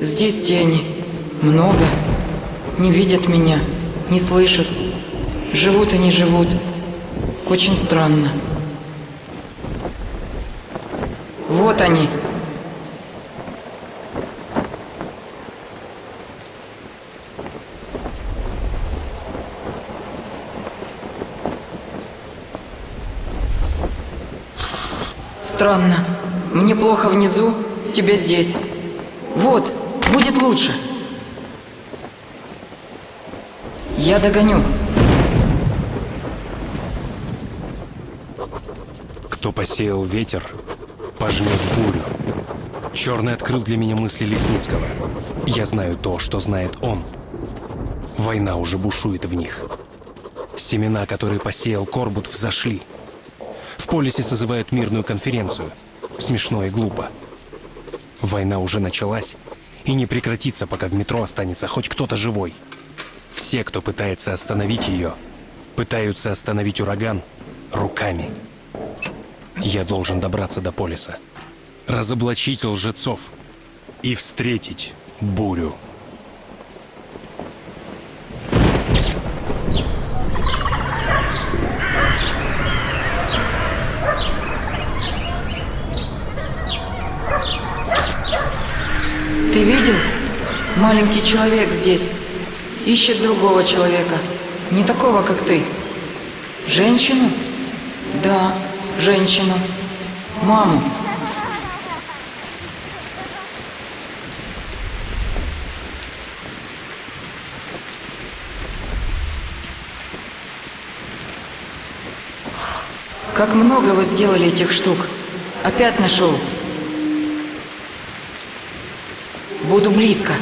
Здесь тени. Много. Не видят меня, не слышат. Живут и не живут. Очень странно. Вот они. Странно. Мне плохо внизу, тебе здесь. Вот, будет лучше. Я догоню. Кто посеял ветер, пожнет бурю. Черный открыл для меня мысли Лесницкого. Я знаю то, что знает он. Война уже бушует в них. Семена, которые посеял Корбут, взошли. В полисе созывают мирную конференцию. Смешно и глупо. Война уже началась и не прекратится, пока в метро останется хоть кто-то живой. Все, кто пытается остановить ее, пытаются остановить ураган руками. Я должен добраться до полиса, разоблачить лжецов и встретить бурю. Ты видел? Маленький человек здесь. Ищет другого человека. Не такого, как ты. Женщину? Да, женщину. Маму. Как много вы сделали этих штук. Опять нашел. Буду близко.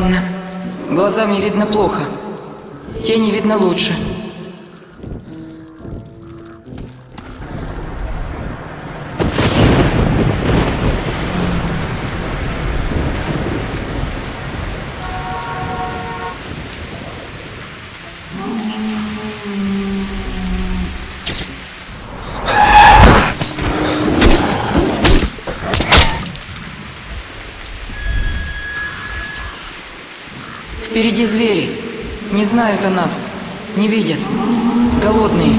Странно. Глазами видно плохо. Тени видно лучше. Впереди звери. Не знают о нас. Не видят. Голодные.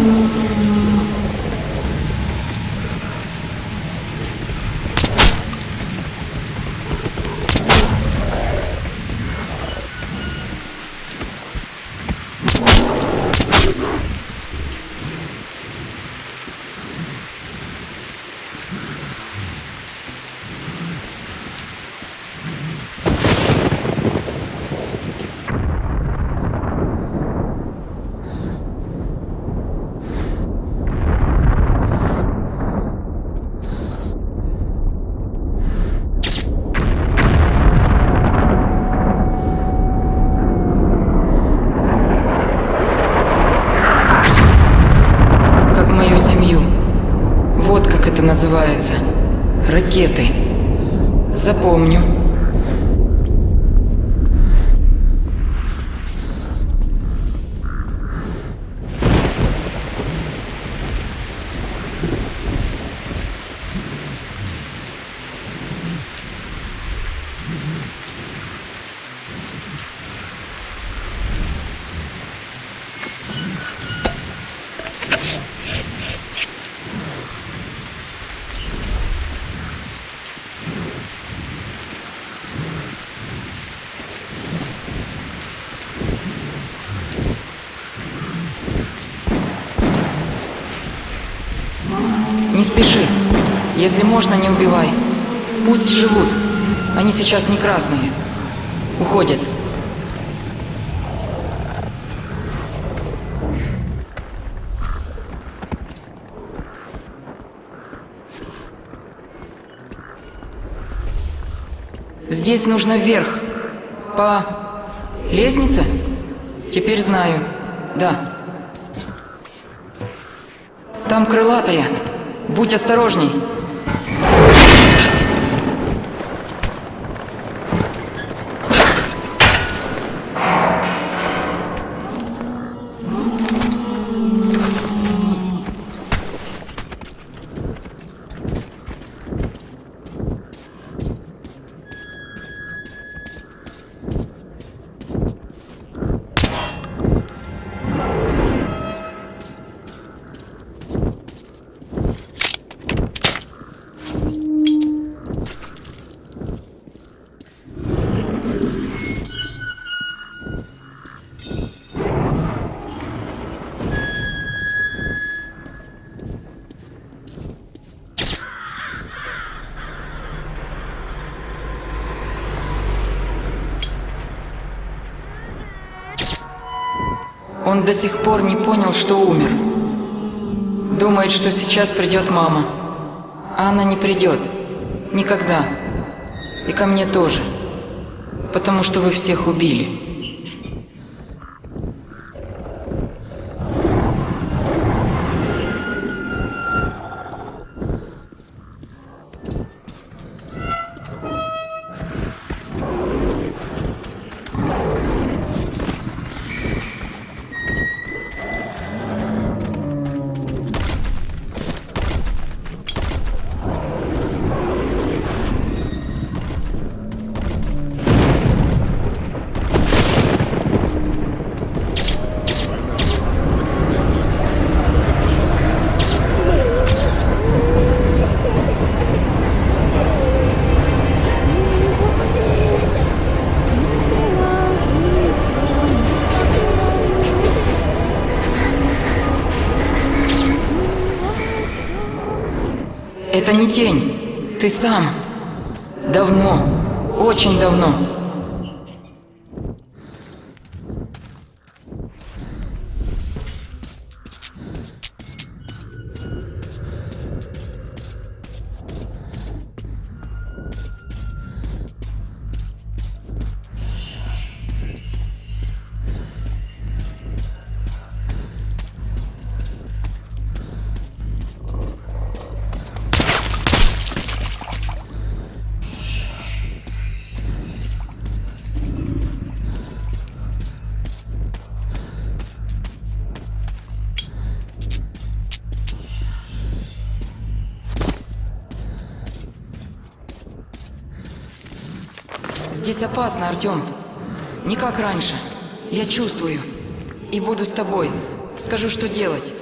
Как мою семью. Вот как это называется. Ракеты. Запомню. Не спеши. Если можно, не убивай. Пусть живут. Они сейчас не красные. Уходят. Здесь нужно вверх. По лестнице? Теперь знаю. Да. Там крылатая. Будь осторожней. Он до сих пор не понял, что умер. Думает, что сейчас придет мама. А она не придет. Никогда. И ко мне тоже. Потому что вы всех убили. Не тень. Ты сам. Давно. Очень давно. Здесь опасно, Артем. Не как раньше. Я чувствую. И буду с тобой. Скажу, что делать.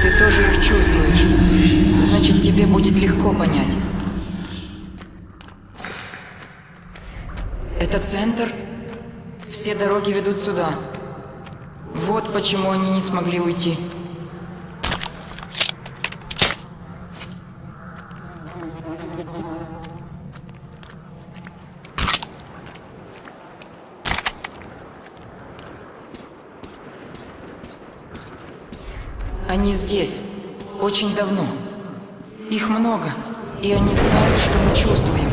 Ты тоже их чувствуешь. Значит, тебе будет легко понять. Это центр. Все сюда. Вот почему они не смогли уйти. Они здесь. Очень давно. Их много. И они знают, что мы чувствуем.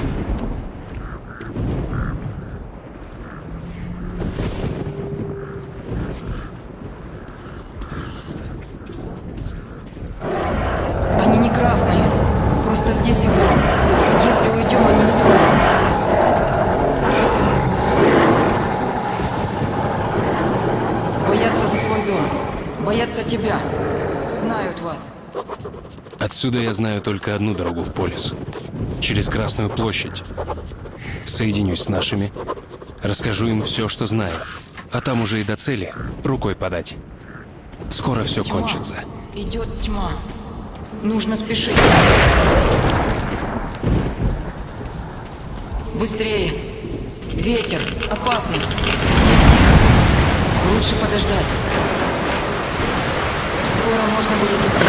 Они не красные. Просто здесь их дом. Если уйдем, они не тронут. Боятся за свой дом. Боятся тебя. Знают вас. Отсюда я знаю только одну дорогу в полис. Через Красную площадь. Соединюсь с нашими, расскажу им все, что знаю. А там уже и до цели рукой подать. Скоро все Тьма. кончится. Идет тьма. Нужно спешить. Быстрее. Ветер. Опасно. Здесь тихо. Лучше подождать. Скоро можно будет идти.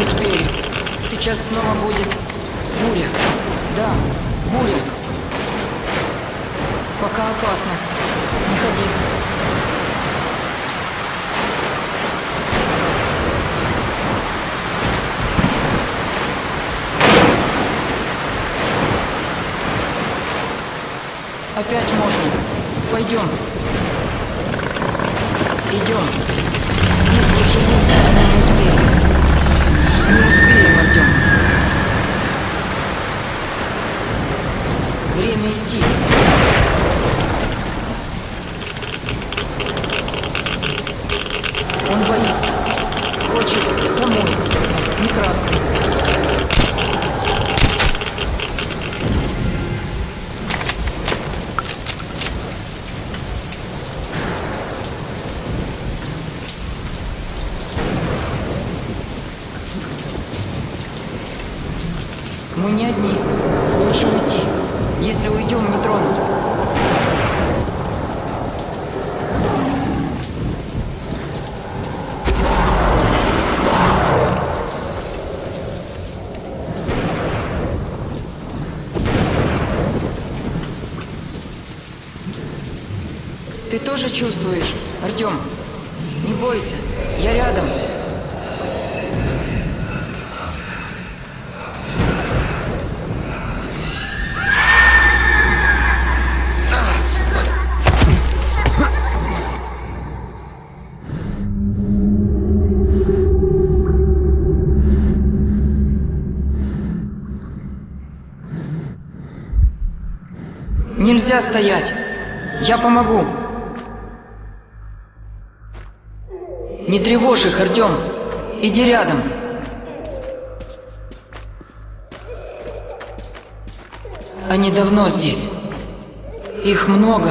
Успели. Сейчас снова будет буря. Да, буря. Пока опасно. Не ходи. Опять можно. Пойдем. Идем. Здесь лучше не успеем. Не успеем, Артем. Время идти. Он боится. Хочет домой. Не красный. Мы не одни. Лучше уйти. Если уйдем, не тронут. Ты тоже чувствуешь, Артем? Не бойся, я рядом. Нельзя стоять. Я помогу. Не тревожь их, Артем. Иди рядом. Они давно здесь. Их много,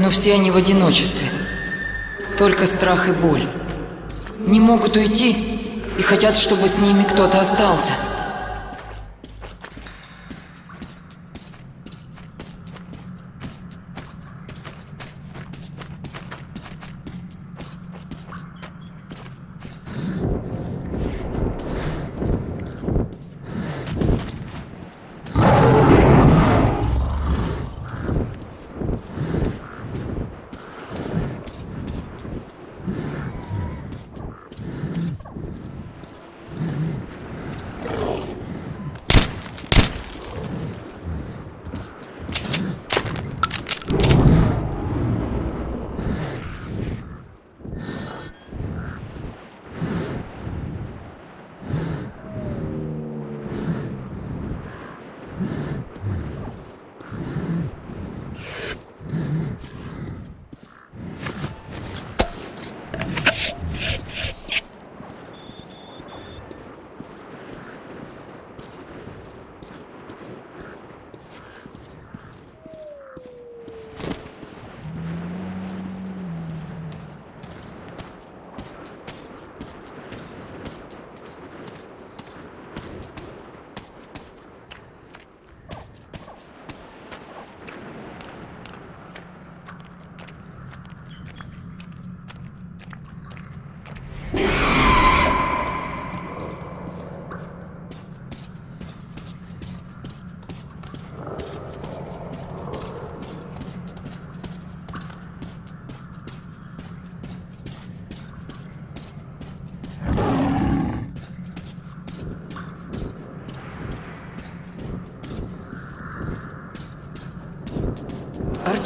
но все они в одиночестве. Только страх и боль. Не могут уйти и хотят, чтобы с ними кто-то остался.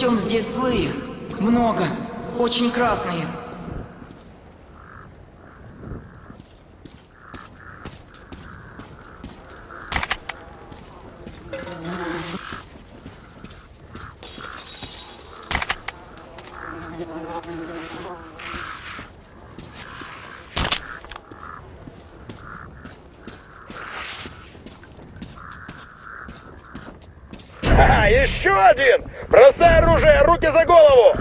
Артем, здесь злые. Много. Очень красные. А, еще один! Бросай оружие, руки за голову!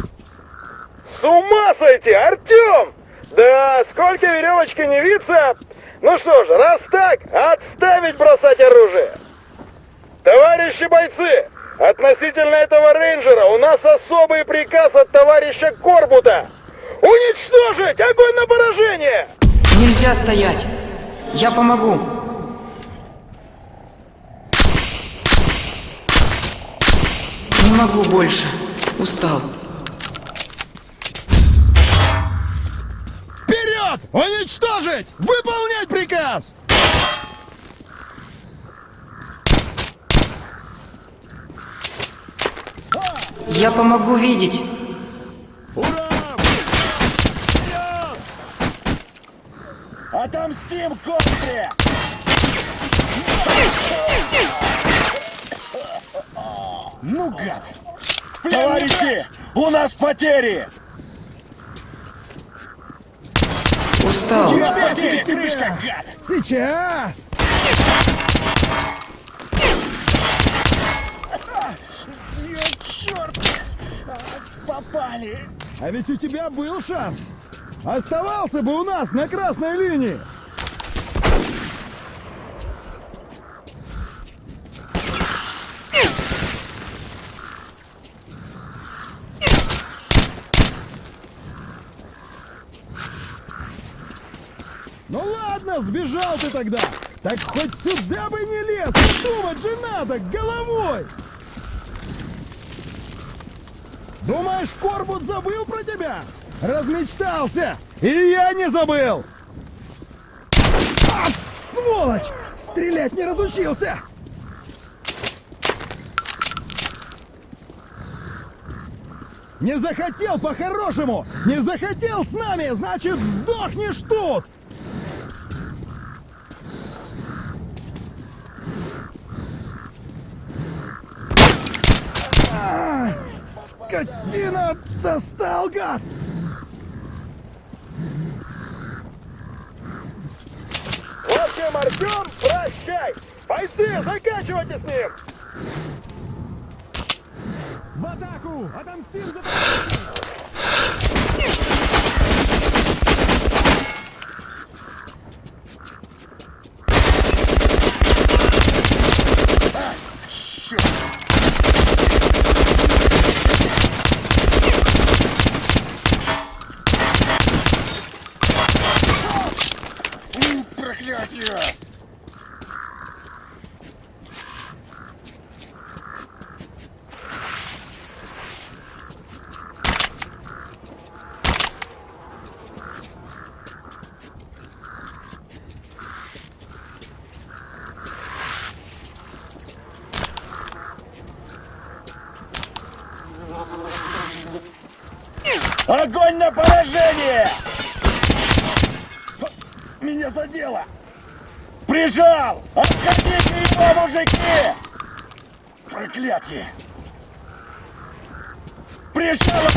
С ума сойти, Артем! Да сколько веревочки не виться, Ну что же, раз так, отставить бросать оружие! Товарищи бойцы, относительно этого рейнджера у нас особый приказ от товарища Корбута. Уничтожить! Огонь на поражение! Нельзя стоять. Я помогу. Не могу больше. Устал. Вперед! Уничтожить! Выполнять приказ! Я помогу видеть. Ура! Вперед! Отомстим Костре! Ну, гад! Товарищи, у нас потери! Устал. Потери, крышка, гад! Сейчас! Черт! Попали! А ведь у тебя был шанс! Оставался бы у нас на красной линии! Ну ладно, сбежал ты тогда. Так хоть сюда бы не лез. Думать же надо головой. Думаешь, Корбут забыл про тебя? Размечтался. И я не забыл. А, сволочь! Стрелять не разучился. Не захотел по-хорошему! Не захотел с нами, значит, сдохнешь тут! Скотина! Достал, гад! В общем, Артем, прощай! Бойцы, заканчивайте с ним! В атаку! Отомстим за Огонь на поражение! Меня задело! Прижал! Отходите его, мужики! Проклятие! Прижал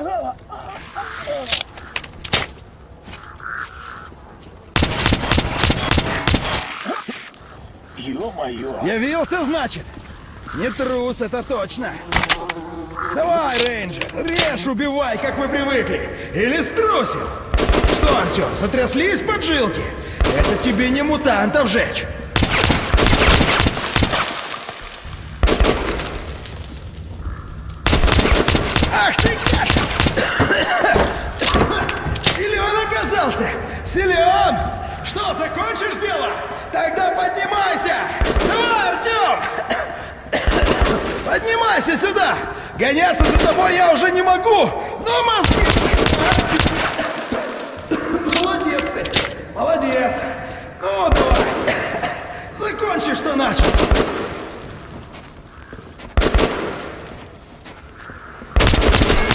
одного! Ё-моё! Явился, значит? Не трус, это точно. Давай, рейнджер, режь, убивай, как мы привыкли. Или струсил. Что, Артем, сотряслись поджилки? Это тебе не мутантов жечь. Ах ты! Силен оказался! Силен! Что, закончишь дело? Тогда поднимайся! Давай, Артем! Поднимайся сюда! Гоняться за тобой я уже не могу! Но мозги... Молодец ты! Молодец! Ну, давай! Закончи, что начал!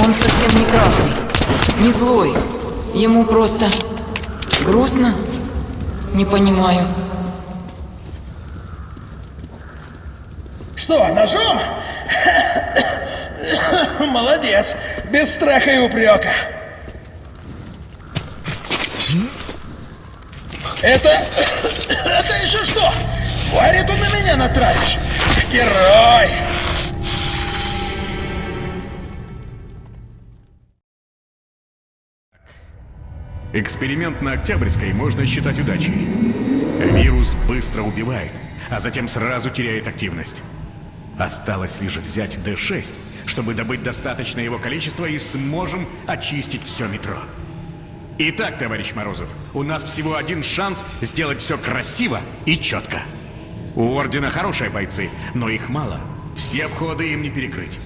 Он совсем не красный. Не злой. Ему просто... грустно? Не понимаю. Что, ножом? Молодец, без страха и упрека. Это... Это еще что? Твари тут на меня натравишь? Герой! Эксперимент на Октябрьской можно считать удачей. Вирус быстро убивает, а затем сразу теряет активность. Осталось лишь взять D6, чтобы добыть достаточное его количество и сможем очистить все метро. Итак, товарищ Морозов, у нас всего один шанс сделать все красиво и четко. У Ордена хорошие бойцы, но их мало. Все входы им не перекрыть.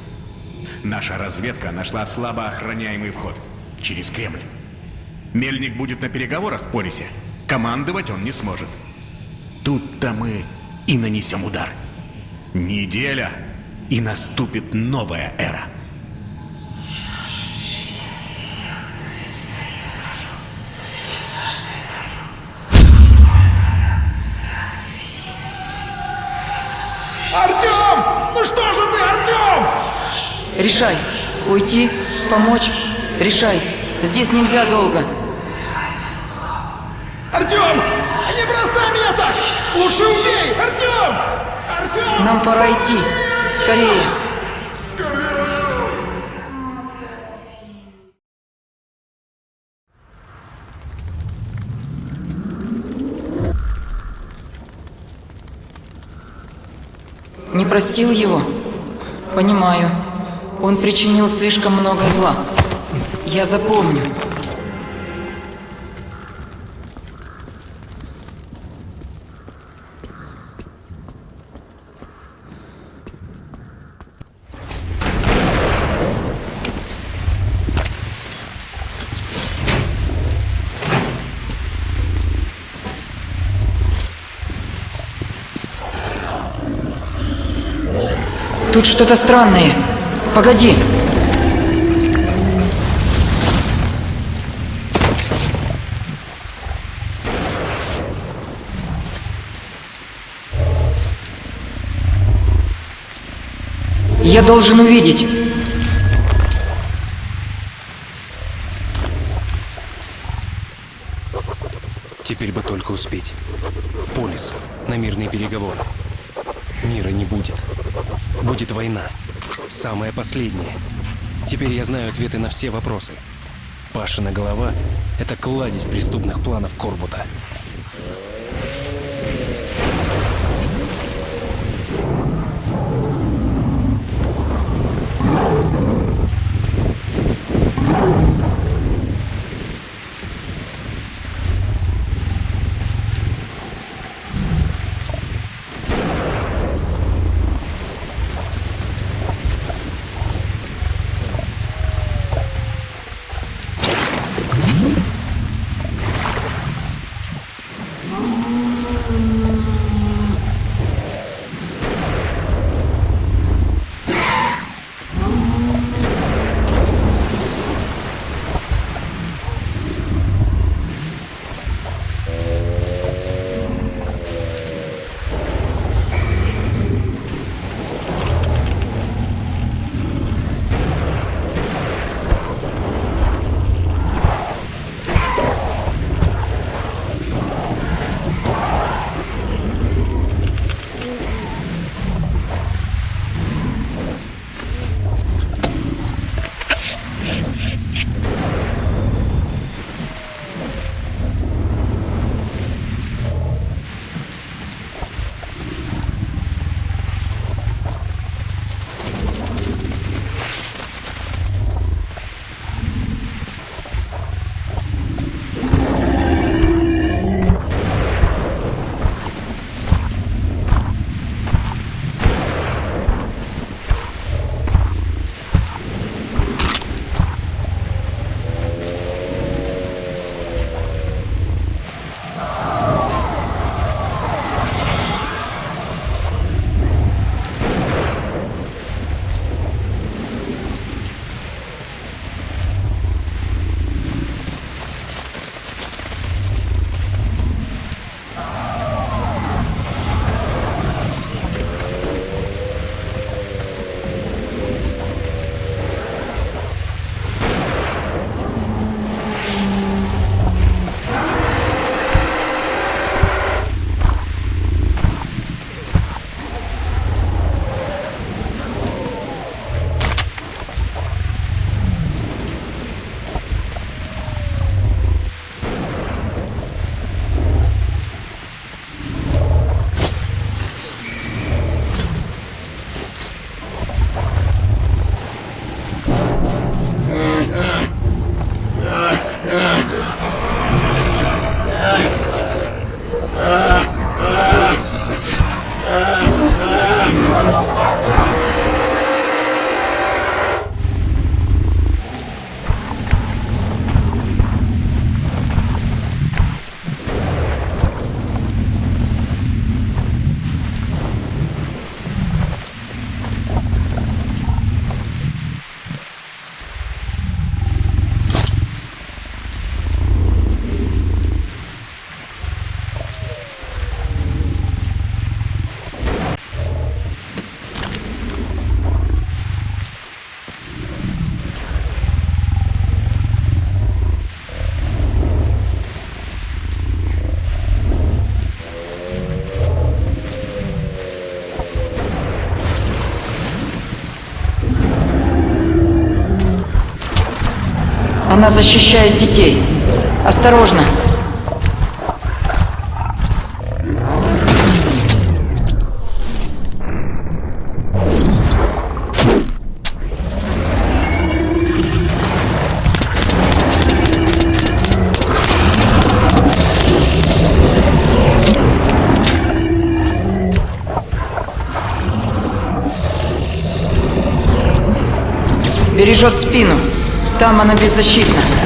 Наша разведка нашла слабо охраняемый вход через Кремль. Мельник будет на переговорах в Полисе. Командовать он не сможет. Тут-то мы и нанесем удар. Неделя, и наступит новая эра. Артем! Ну что же ты, Артем? Решай. Уйти? Помочь? Решай. Здесь нельзя долго. Артем! Не бросай меня так! Лучше убей! Артем! Нам пора идти. Скорее. Не простил его? Понимаю. Он причинил слишком много зла. Я запомню. Тут что-то странное. Погоди. Я должен увидеть. Теперь бы только успеть. В полис, на мирные переговоры. Мира не будет. Будет война. Самая последняя. Теперь я знаю ответы на все вопросы. Пашина голова — это кладезь преступных планов Корбута. Она защищает детей. Осторожно. Бережет спину. Там она беззащитна.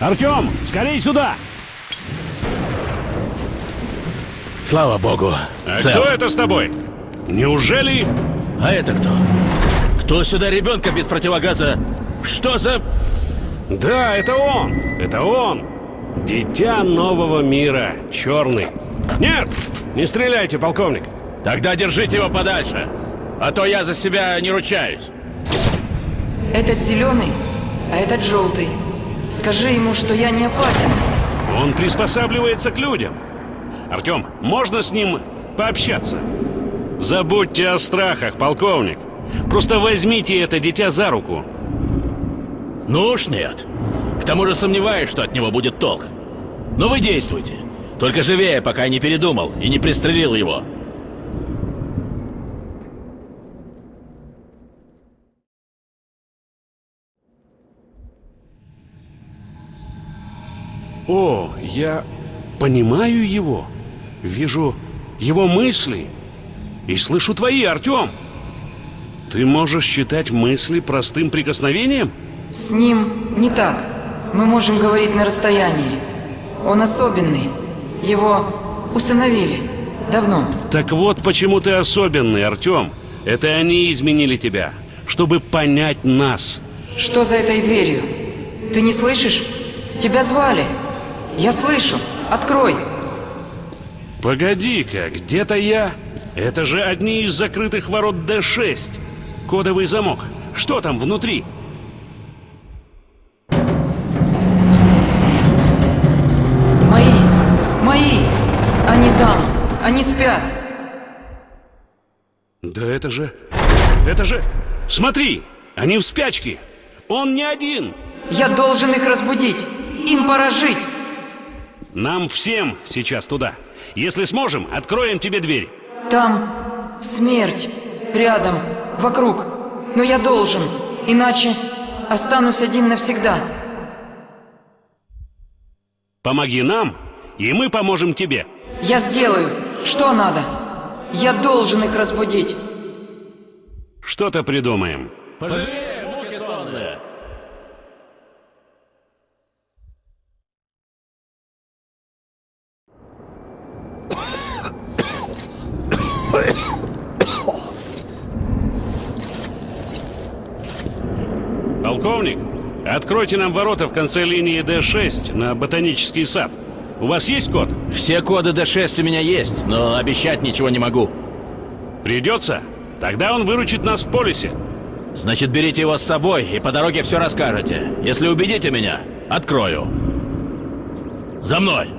Артем, скорей сюда! Слава богу. А цел. кто это с тобой? Неужели... А это кто? Кто сюда ребенка без противогаза? Что за... Да, это он! Это он! Дитя нового мира, черный. Нет! Не стреляйте, полковник! Тогда держите его подальше. А то я за себя не ручаюсь. Этот зеленый, а этот желтый. Скажи ему, что я не опасен. Он приспосабливается к людям. Артем, можно с ним пообщаться? Забудьте о страхах, полковник. Просто возьмите это дитя за руку. Ну уж нет. К тому же сомневаюсь, что от него будет толк. Но вы действуйте. Только живее, пока я не передумал и не пристрелил его. О, я понимаю его. Вижу его мысли. И слышу твои, Артем. Ты можешь считать мысли простым прикосновением? С ним не так. Мы можем говорить на расстоянии. Он особенный. Его усыновили. Давно. Так вот почему ты особенный, Артем. Это они изменили тебя, чтобы понять нас. Что за этой дверью? Ты не слышишь? Тебя звали. Я слышу. Открой. Погоди-ка, где-то я... Это же одни из закрытых ворот Д6. Кодовый замок. Что там внутри? Мои. Мои. Они там. Они спят. Да это же... Это же... Смотри! Они в спячке! Он не один! Я должен их разбудить. Им пора жить. Нам всем сейчас туда. Если сможем, откроем тебе дверь. Там смерть. Рядом. Вокруг. Но я должен. Иначе останусь один навсегда. Помоги нам, и мы поможем тебе. Я сделаю. Что надо? Я должен их разбудить. Что-то придумаем. Пожалей, откройте нам ворота в конце линии D6 на ботанический сад. У вас есть код? Все коды D6 у меня есть, но обещать ничего не могу. Придется? Тогда он выручит нас в полисе. Значит, берите его с собой и по дороге все расскажете. Если убедите меня, открою. За мной!